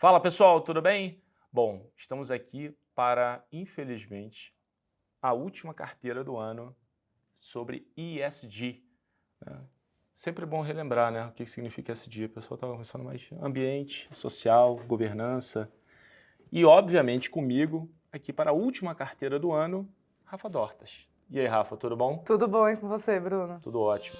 Fala pessoal, tudo bem? Bom, estamos aqui para, infelizmente, a última carteira do ano sobre ESG. Né? Sempre é bom relembrar né, o que significa ESG. O pessoal estava pensando mais ambiente, social, governança. E, obviamente, comigo, aqui para a última carteira do ano, Rafa Dortas. E aí, Rafa, tudo bom? Tudo bom e com você, Bruno? Tudo ótimo.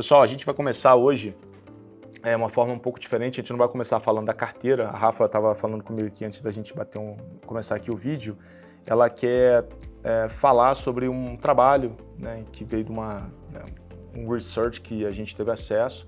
Pessoal, a gente vai começar hoje é uma forma um pouco diferente, a gente não vai começar falando da carteira, a Rafa estava falando comigo aqui antes da gente bater um, começar aqui o vídeo, ela quer é, falar sobre um trabalho né, que veio de uma, né, um research que a gente teve acesso.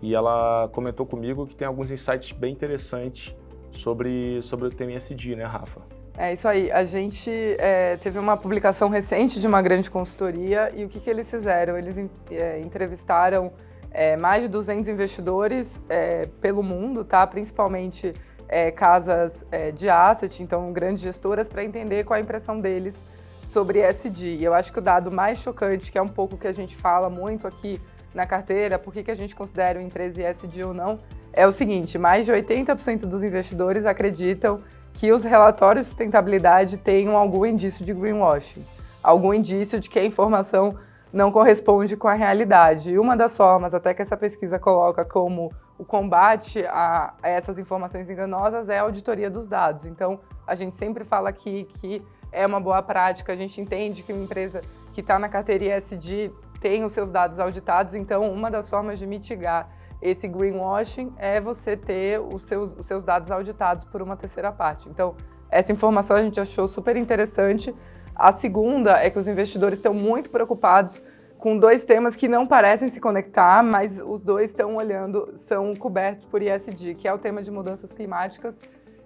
E ela comentou comigo que tem alguns insights bem interessantes sobre, sobre o tema né, Rafa? É isso aí. A gente é, teve uma publicação recente de uma grande consultoria e o que, que eles fizeram? Eles é, entrevistaram é, mais de 200 investidores é, pelo mundo, tá? principalmente é, casas é, de asset, então grandes gestoras, para entender qual a impressão deles sobre ESG. E eu acho que o dado mais chocante, que é um pouco que a gente fala muito aqui na carteira, por que, que a gente considera uma empresa ESG ou não, é o seguinte, mais de 80% dos investidores acreditam que os relatórios de sustentabilidade tenham algum indício de greenwashing, algum indício de que a informação não corresponde com a realidade. E uma das formas, até que essa pesquisa coloca como o combate a, essas informações enganosas é a auditoria dos dados. Então, a gente sempre fala aqui que é uma boa prática, a gente entende que uma empresa que está na carteira ESG tem os seus dados auditados, então uma das formas de mitigar esse greenwashing é você ter os seus, os seus dados auditados por uma terceira parte. Então, essa informação a gente achou super interessante. A segunda é que os investidores estão muito preocupados com dois temas que não parecem se conectar, mas os dois estão olhando, são cobertos por ESG, que é o tema de mudanças climáticas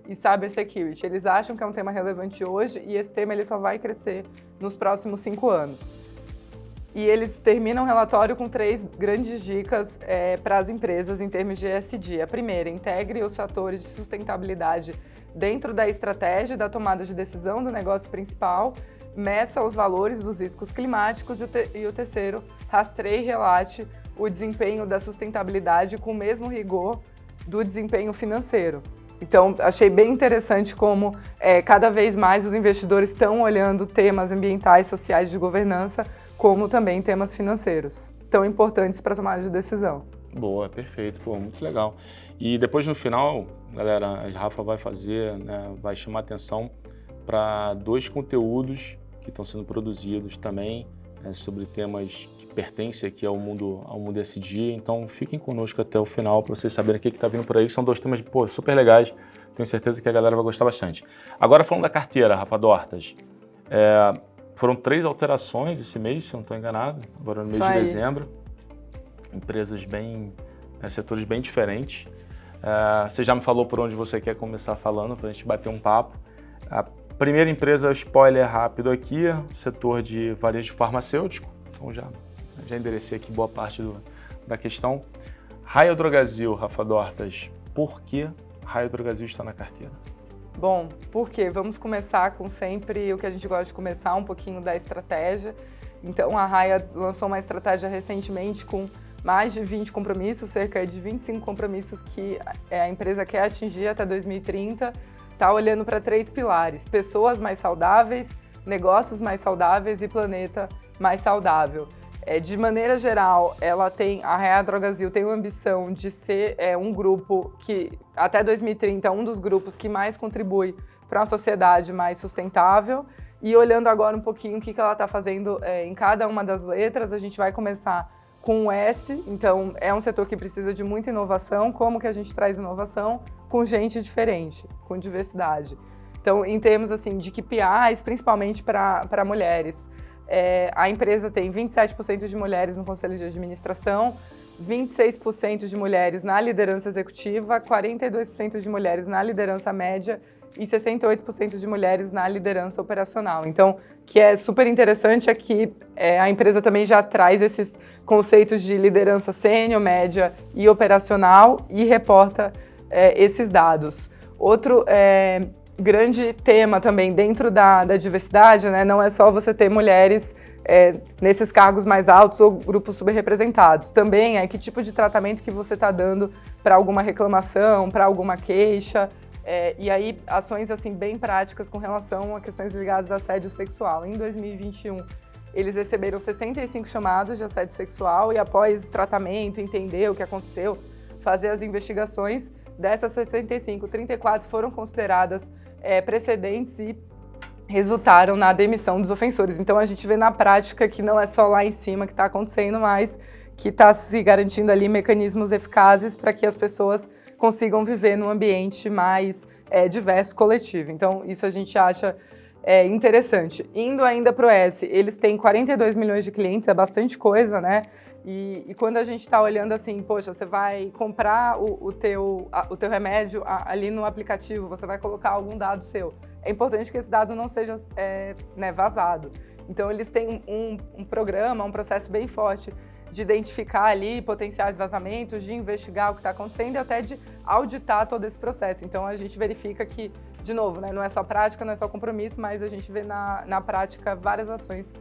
e cybersecurity. Eles acham que é um tema relevante hoje e esse tema ele só vai crescer nos próximos cinco anos. E eles terminam o relatório com três grandes dicas é, para as empresas em termos de ESG. A primeira, integre os fatores de sustentabilidade dentro da estratégia da tomada de decisão do negócio principal, meça os valores dos riscos climáticos e o, te e o terceiro, rastreie e relate o desempenho da sustentabilidade com o mesmo rigor do desempenho financeiro. Então, achei bem interessante como é, cada vez mais os investidores estão olhando temas ambientais, sociais de governança como também temas financeiros, tão importantes para tomada de decisão. Boa, perfeito, pô, muito legal. E depois no final, galera, a Rafa vai fazer, né, vai chamar atenção para dois conteúdos que estão sendo produzidos também né, sobre temas que pertencem aqui ao mundo, ao mundo SG. Então fiquem conosco até o final para vocês saberem o que está vindo por aí. São dois temas pô, super legais, tenho certeza que a galera vai gostar bastante. Agora falando da carteira, Rafa Dortas, é, foram três alterações esse mês, se não estou enganado, agora no mês de dezembro. Empresas bem, né, setores bem diferentes. Uh, você já me falou por onde você quer começar falando, para a gente bater um papo. A primeira empresa, spoiler rápido aqui, setor de varejo farmacêutico. Então já, já enderecei aqui boa parte do, da questão. Raio Drogazil, Rafa Dortas, por que Raio Drogazil está na carteira? Bom, por quê? Vamos começar com sempre o que a gente gosta de começar, um pouquinho da estratégia. Então, a Raia lançou uma estratégia recentemente com mais de 20 compromissos, cerca de 25 compromissos que a empresa quer atingir até 2030. Está olhando para três pilares, pessoas mais saudáveis, negócios mais saudáveis e planeta mais saudável. É, de maneira geral, ela tem, a Real Drogazil tem a ambição de ser é, um grupo que, até 2030, é um dos grupos que mais contribui para uma sociedade mais sustentável. E olhando agora um pouquinho o que, que ela está fazendo é, em cada uma das letras, a gente vai começar com o S, então é um setor que precisa de muita inovação. Como que a gente traz inovação? Com gente diferente, com diversidade. Então, em termos assim, de KPIs, principalmente para mulheres, é, a empresa tem 27% de mulheres no conselho de administração, 26% de mulheres na liderança executiva, 42% de mulheres na liderança média e 68% de mulheres na liderança operacional. Então, o que é super interessante é que é, a empresa também já traz esses conceitos de liderança sênior, média e operacional e reporta é, esses dados. Outro é, grande tema também dentro da, da diversidade, né? Não é só você ter mulheres é, nesses cargos mais altos ou grupos subrepresentados. Também é que tipo de tratamento que você está dando para alguma reclamação, para alguma queixa, é, e aí ações assim bem práticas com relação a questões ligadas a assédio sexual. Em 2021, eles receberam 65 chamados de assédio sexual e após tratamento, entender o que aconteceu, fazer as investigações, dessas 65, 34 foram consideradas é, precedentes e resultaram na demissão dos ofensores. Então a gente vê na prática que não é só lá em cima que está acontecendo, mas que está se garantindo ali mecanismos eficazes para que as pessoas consigam viver num ambiente mais é, diverso, coletivo. Então isso a gente acha é, interessante. Indo ainda para o S, eles têm 42 milhões de clientes, é bastante coisa, né? E, e, quando a gente está olhando assim, poxa, você vai comprar o, o, teu, a, o teu remédio a, ali no aplicativo, você vai colocar algum dado seu. É importante que esse dado não seja é, né, vazado. Então, eles têm um, um programa, um processo bem forte de identificar ali potenciais vazamentos, de investigar o que está acontecendo e até de auditar todo esse processo. Então, a gente verifica que, de novo, né, não é só prática, não é só compromisso, mas a gente vê na, na prática várias ações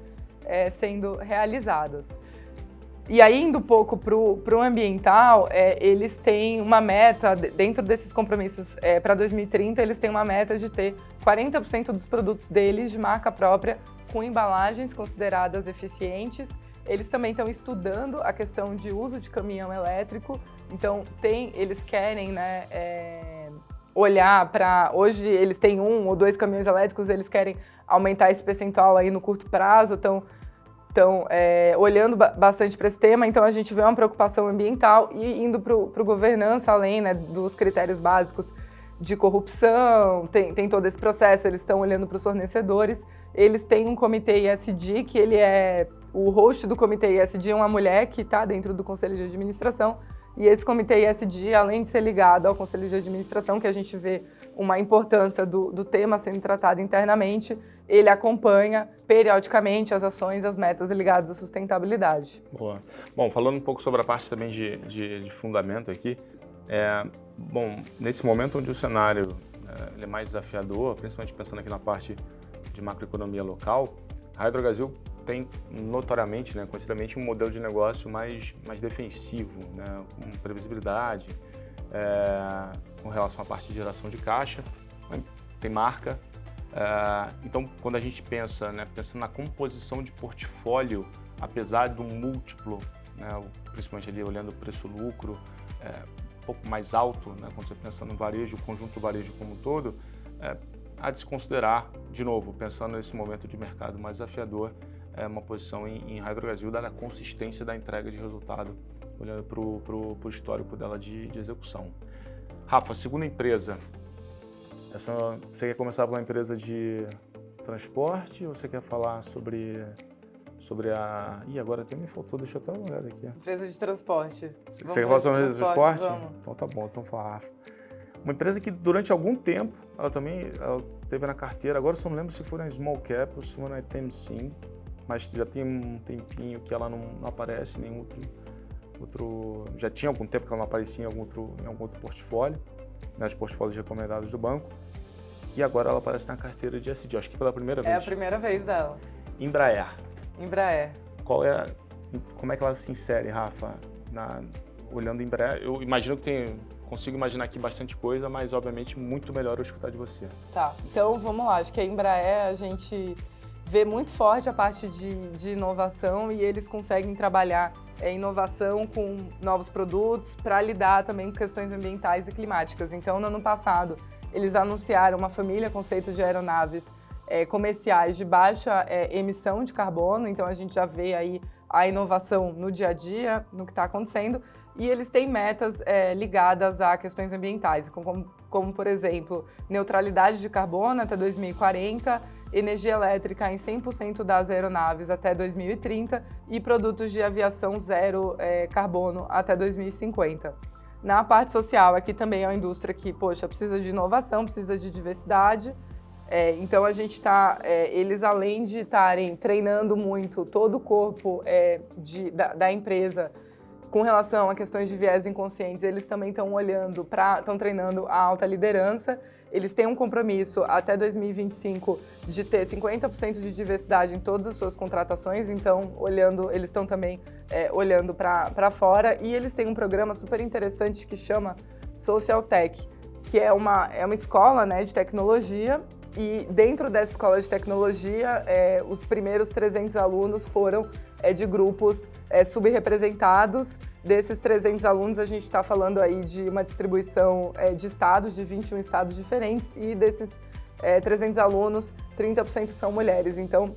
é, sendo realizadas. E aí, indo um pouco para o ambiental, é, eles têm uma meta, dentro desses compromissos é, para 2030, eles têm uma meta de ter 40% dos produtos deles de marca própria com embalagens consideradas eficientes. Eles também estão estudando a questão de uso de caminhão elétrico, então tem, eles querem né, é, olhar para... Hoje eles têm um ou dois caminhões elétricos, eles querem aumentar esse percentual aí no curto prazo, então então, é, olhando bastante para esse tema, então a gente vê uma preocupação ambiental e indo para governança, além né, dos critérios básicos de corrupção, tem, tem todo esse processo, eles estão olhando para os fornecedores, eles têm um comitê ISD, que ele é, o host do comitê ISD é uma mulher que está dentro do conselho de administração, e esse comitê ISD, além de ser ligado ao conselho de administração, que a gente vê uma importância do, do tema sendo tratado internamente, ele acompanha periodicamente as ações, as metas ligadas à sustentabilidade. Boa. Bom, falando um pouco sobre a parte também de, de, de fundamento aqui, é, bom, nesse momento onde o cenário é, é mais desafiador, principalmente pensando aqui na parte de macroeconomia local, a Hydrogasil tem notoriamente, né, conhecidamente, um modelo de negócio mais, mais defensivo, né, com previsibilidade, é, com relação à parte de geração de caixa, né, tem marca. É, então, quando a gente pensa, né, pensando na composição de portfólio, apesar do múltiplo, né, principalmente ali olhando o preço-lucro, é, um pouco mais alto, né, quando você pensa no varejo, o conjunto do varejo como um todo, é, há de se considerar, de novo, pensando nesse momento de mercado mais desafiador, é, uma posição em, em Hydro Brasil, dada a consistência da entrega de resultado, olhando para o histórico dela de, de, execução. Rafa, segunda empresa, essa, você quer começar com uma empresa de transporte ou você quer falar sobre sobre a... Ih, agora até me faltou, deixa eu até uma olhada aqui. Empresa de transporte. Você, quer falar sobre a empresa de transporte? Vamos. Então tá bom, então fala Rafa. Uma empresa que durante algum tempo, ela também ela teve na carteira, agora só não lembro se foi na Small Cap ou se foi na TMC, mas já tem um tempinho que ela não, não aparece em nenhum outro, outro... Já tinha algum tempo que ela não aparecia em algum outro, em algum outro portfólio, nas né, portfólios recomendados do banco. E agora ela aparece na carteira de SD, acho que pela primeira vez. É a primeira vez dela. Embraer. Embraer. Qual é, como é que ela se insere, Rafa, na, olhando Embraer? Eu imagino que tem, consigo imaginar aqui bastante coisa, mas obviamente muito melhor eu escutar de você. Tá, então vamos lá. Acho que a Embraer a gente vê muito forte a parte de, de inovação e eles conseguem trabalhar é, inovação com novos produtos para lidar também com questões ambientais e climáticas. Então, no ano passado, eles anunciaram uma família conceito de aeronaves é, comerciais de baixa é, emissão de carbono, então a gente já vê aí a inovação no dia a dia, no que está acontecendo, e eles têm metas é, ligadas a questões ambientais, como, como, por exemplo, neutralidade de carbono até 2040, energia elétrica em 100% das aeronaves até 2030 e produtos de aviação zero é, carbono até 2050. Na parte social, aqui também é uma indústria que, poxa, precisa de inovação, precisa de diversidade, é, então a gente está, é, eles além de estarem treinando muito todo o corpo é, de, da, da, empresa com relação a questões de viés inconscientes, eles também estão olhando para, estão treinando a alta liderança eles têm um compromisso até 2025 de ter 50% de diversidade em todas as suas contratações, então olhando, eles estão também é, olhando para fora. E eles têm um programa super interessante que chama Social Tech, que é uma, é uma escola né, de tecnologia. E dentro dessa escola de tecnologia, é, os primeiros 300 alunos foram é, de grupos é, subrepresentados. Desses 300 alunos, a gente está falando aí de uma distribuição é, de estados, de 21 estados diferentes, e desses 300 é, alunos, 30% são mulheres. Então,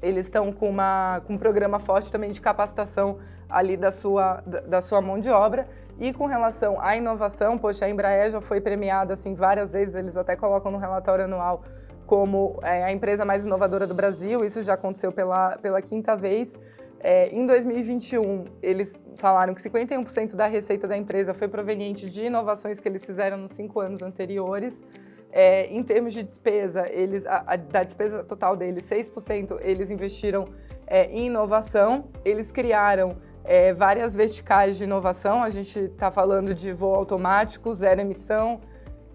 eles estão com, uma, com um programa forte também de capacitação ali da sua, da, da sua mão de obra. E com relação à inovação, poxa, a Embraer já foi premiada assim várias vezes, eles até colocam no relatório anual como é, a empresa mais inovadora do Brasil, isso já aconteceu pela, pela quinta vez. É, em 2021, eles falaram que 51% da receita da empresa foi proveniente de inovações que eles fizeram nos cinco anos anteriores. É, em termos de despesa, eles, a, a, da despesa total deles, 6% eles investiram é, em inovação. Eles criaram é, várias verticais de inovação. A gente está falando de voo automático, zero emissão,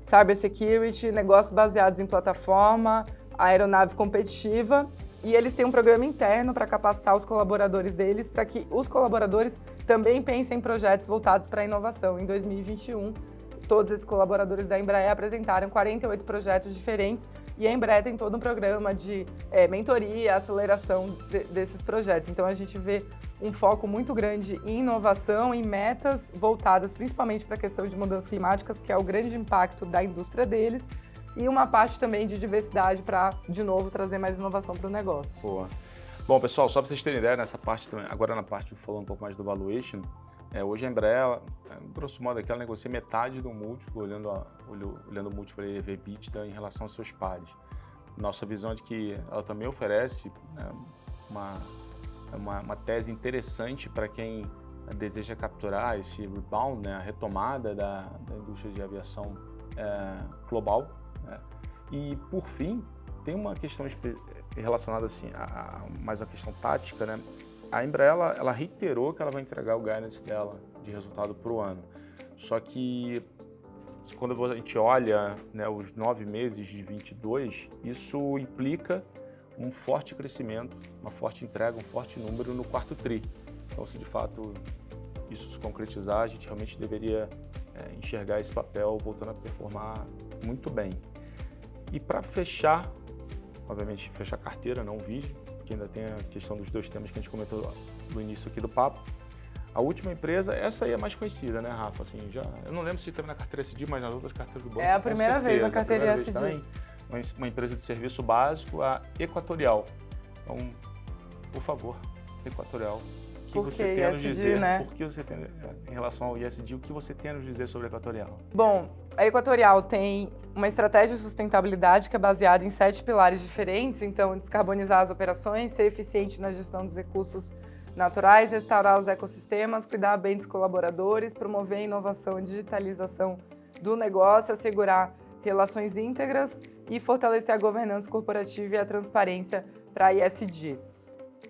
cybersecurity, negócios baseados em plataforma, aeronave competitiva. E eles têm um programa interno para capacitar os colaboradores deles, para que os colaboradores também pensem em projetos voltados para a inovação. Em 2021, todos esses colaboradores da Embraer apresentaram 48 projetos diferentes e a Embraer tem todo um programa de é, mentoria, aceleração de, desses projetos. Então a gente vê um foco muito grande em inovação e metas voltadas principalmente para a questão de mudanças climáticas, que é o grande impacto da indústria deles, e uma parte também de diversidade para, de novo, trazer mais inovação para o negócio. Boa. Bom, pessoal, só para vocês terem ideia, nessa parte agora na parte falando um pouco mais do valuation, é, hoje a Embraer, é, grosso modo, aqui ela negocia metade do múltiplo, olhando, a, olhando o múltiplo EV/EBITDA em relação aos seus pares. Nossa visão é de que ela também oferece né, uma uma, uma tese interessante para quem deseja capturar esse rebound, né, a retomada da, da indústria de aviação é, global. Né? E, por fim, tem uma questão relacionada assim, a, a, mais a questão tática. Né? A Embraer ela, ela reiterou que ela vai entregar o guidance dela de resultado para o ano. Só que quando a gente olha né, os nove meses de 22, isso implica um forte crescimento, uma forte entrega, um forte número no quarto TRI. Então, se de fato isso se concretizar, a gente realmente deveria é, enxergar esse papel voltando a performar muito bem. E para fechar, obviamente fechar a carteira, não o vídeo, que ainda tem a questão dos dois temas que a gente comentou no início aqui do papo, a última empresa, essa aí é mais conhecida, né, Rafa? Assim, já, eu não lembro se teve na carteira SD, mas nas outras carteiras do banco. É a primeira certeza, vez na carteira SD uma empresa de serviço básico, a Equatorial. Então, por favor, Equatorial, que por você que tem a nos dizer? Né? Por que você tem, em relação ao ISD, o que você tem a nos dizer sobre a Equatorial? Bom, a Equatorial tem uma estratégia de sustentabilidade que é baseada em sete pilares diferentes, então descarbonizar as operações, ser eficiente na gestão dos recursos naturais, restaurar os ecossistemas, cuidar bem dos colaboradores, promover a inovação e digitalização do negócio, assegurar relações íntegras e fortalecer a governança corporativa e a transparência para a ISD.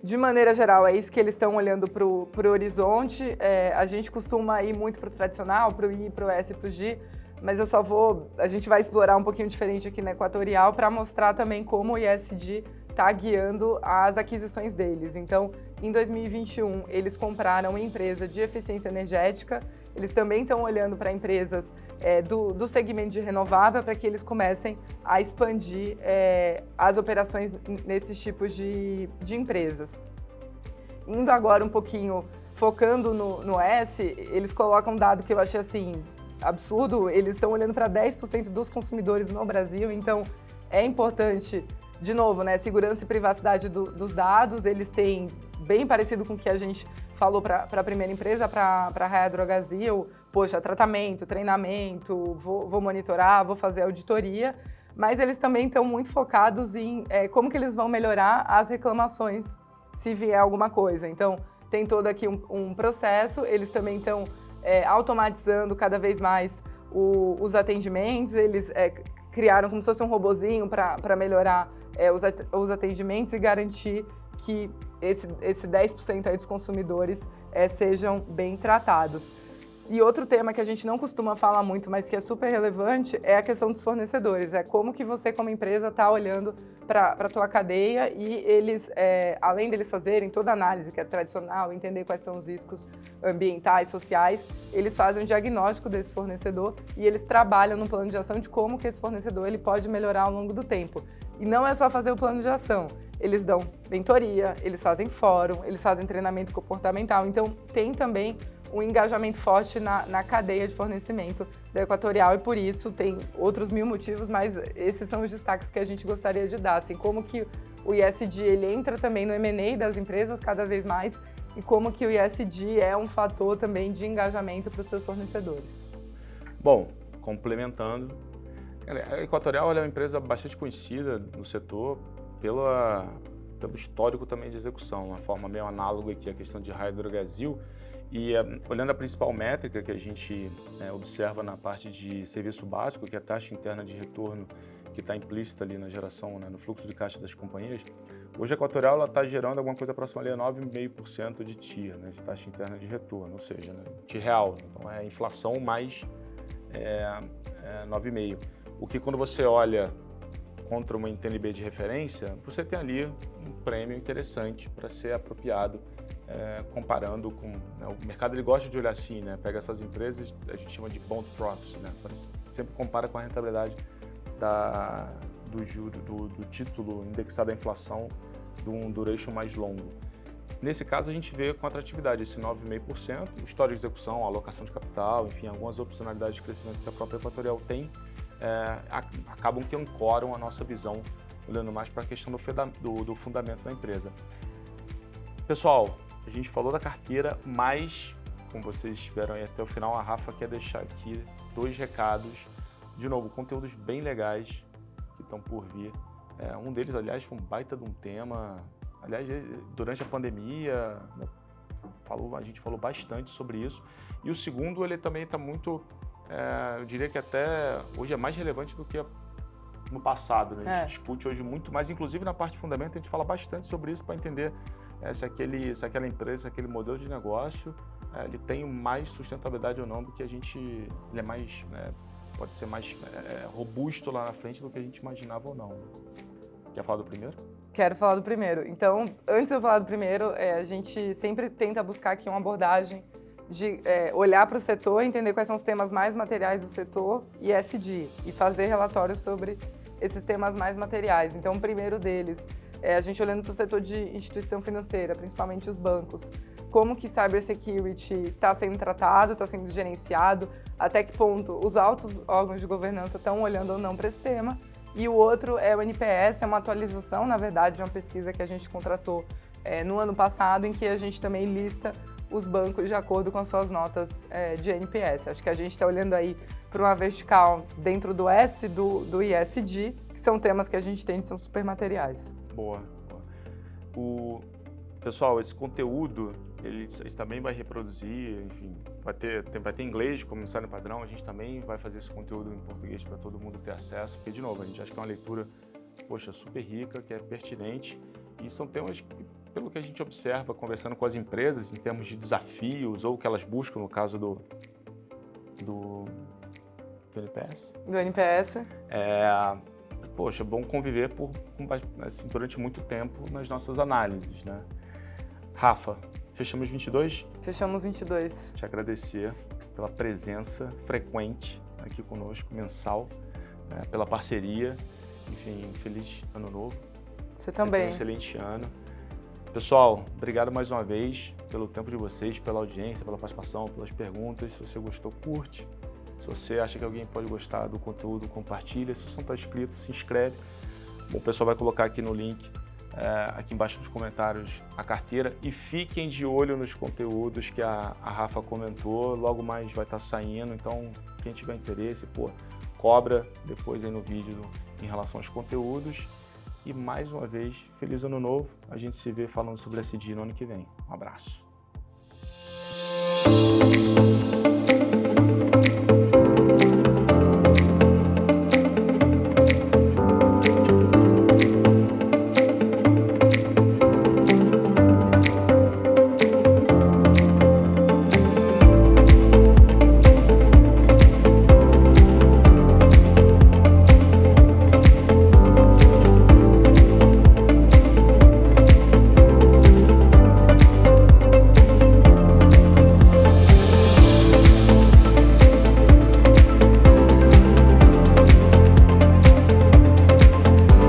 De maneira geral, é isso que eles estão olhando para o horizonte. É, a gente costuma ir muito para o tradicional, para o I, para o S e para o G, mas eu só vou... A gente vai explorar um pouquinho diferente aqui na Equatorial para mostrar também como o ISD está guiando as aquisições deles. Então, em 2021, eles compraram uma empresa de eficiência energética eles também estão olhando para empresas é, do, do, segmento de renovável para que eles comecem a expandir é, as operações nesses tipos de, de empresas. Indo agora um pouquinho, focando no, no S, eles colocam um dado que eu achei assim absurdo, eles estão olhando para 10% dos consumidores no Brasil, então é importante, de novo, né, segurança e privacidade do, dos dados, eles têm bem parecido com o que a gente falou para a primeira empresa, para a Raia Drogazil, poxa, tratamento, treinamento, vou, vou, monitorar, vou fazer auditoria, mas eles também estão muito focados em é, como que eles vão melhorar as reclamações se vier alguma coisa. Então, tem todo aqui um, um processo, eles também estão é, automatizando cada vez mais o, os atendimentos, eles é, criaram como se fosse um robozinho para melhorar é, os, os atendimentos e garantir que esse, esse 10% aí dos consumidores é, sejam bem tratados. E outro tema que a gente não costuma falar muito, mas que é super relevante, é a questão dos fornecedores. É como que você, como empresa, está olhando para a tua cadeia e eles, é, além deles fazerem toda a análise que é tradicional, entender quais são os riscos ambientais, sociais, eles fazem um diagnóstico desse fornecedor e eles trabalham no plano de ação de como que esse fornecedor ele pode melhorar ao longo do tempo. E não é só fazer o plano de ação, eles dão mentoria, eles fazem fórum, eles fazem treinamento comportamental, então tem também um engajamento forte na, na cadeia de fornecimento da Equatorial e por isso tem outros mil motivos, mas esses são os destaques que a gente gostaria de dar, assim, como que o ISD ele entra também no M&A das empresas cada vez mais e como que o ISD é um fator também de engajamento para os seus fornecedores. Bom, complementando, a Equatorial é uma empresa bastante conhecida no setor pela, pelo histórico também de execução, uma forma meio análoga aqui à questão de Hydro Brasil, e eh, olhando a principal métrica que a gente né, observa na parte de serviço básico, que é a taxa interna de retorno que está implícita ali na geração, né, no fluxo de caixa das companhias, hoje a Equatorial está gerando alguma coisa próxima ali a 9,5% de TIA, né, de taxa interna de retorno, ou seja, né, de real. Então é inflação mais é, é 9,5%. O que quando você olha contra uma NTNB de referência, você tem ali um prêmio interessante para ser apropriado é, comparando com... Né, o mercado ele gosta de olhar assim, né? Pega essas empresas, a gente chama de bond proxy, né? Sempre compara com a rentabilidade da, do juro, do, do título indexado à inflação de um duration mais longo. Nesse caso, a gente vê com atratividade esse 9,5%, o histórico de execução, alocação de capital, enfim, algumas opcionalidades de crescimento que a própria Equatorial tem, é, acabam que ancoram a nossa visão, olhando mais para a questão do, do, do fundamento da empresa. Pessoal, a gente falou da carteira, mas, como vocês esperam aí até o final, a Rafa quer deixar aqui dois recados. De novo, conteúdos bem legais que estão por vir. É, um deles, aliás, foi um baita de um tema. Aliás, durante a pandemia, né, falou, a gente falou bastante sobre isso. E o segundo, ele também está muito, é, eu diria que até hoje é mais relevante do que no passado. Né? A gente é. discute hoje muito mais, inclusive na parte de fundamento, a gente fala bastante sobre isso para entender é, se, aquele, se aquela empresa, se aquele modelo de negócio, é, ele tem mais sustentabilidade ou não do que a gente, ele é mais, né, pode ser mais é, robusto lá na frente do que a gente imaginava ou não. Quer falar do primeiro? Quero falar do primeiro. Então, antes de eu falar do primeiro, é, a gente sempre tenta buscar aqui uma abordagem de é, olhar para o setor, entender quais são os temas mais materiais do setor e SD, e fazer relatórios sobre esses temas mais materiais. Então, o primeiro deles é a gente olhando para o setor de instituição financeira, principalmente os bancos. Como que cybersecurity está sendo tratado, está sendo gerenciado, até que ponto os altos órgãos de governança estão olhando ou não para esse tema. E o outro é o NPS, é uma atualização, na verdade, de uma pesquisa que a gente contratou é, no ano passado, em que a gente também lista os bancos de acordo com as suas notas é, de NPS. Acho que a gente está olhando aí para uma vertical dentro do S do, do ISD, que são temas que a gente tem que são super materiais. Boa. O, pessoal, esse conteúdo, ele, também vai reproduzir, enfim, vai ter, tem, vai ter inglês como ensaio padrão, a gente também vai fazer esse conteúdo em português para todo mundo ter acesso, porque, de novo, a gente acha que é uma leitura, poxa, super rica, que é pertinente, e são temas que, pelo que a gente observa conversando com as empresas, em termos de desafios, ou que elas buscam, no caso do, do, do NPS. Do NPS. É, poxa, é bom conviver por, assim, durante muito tempo nas nossas análises, né? Rafa, fechamos 22? Fechamos 22. Te agradecer pela presença frequente aqui conosco, mensal, né, pela parceria. Enfim, feliz ano novo. Você também. um excelente ano. Pessoal, obrigado mais uma vez pelo tempo de vocês, pela audiência, pela participação, pelas perguntas. Se você gostou, curte. Se você acha que alguém pode gostar do conteúdo, compartilha. Se você não está inscrito, se inscreve. O pessoal vai colocar aqui no link, é, aqui embaixo nos comentários, a carteira. E fiquem de olho nos conteúdos que a, a Rafa comentou. Logo mais vai estar tá saindo, então quem tiver interesse, pô, cobra depois aí no vídeo em relação aos conteúdos. E mais uma vez, feliz ano novo. A gente se vê falando sobre SD no ano que vem. Um abraço.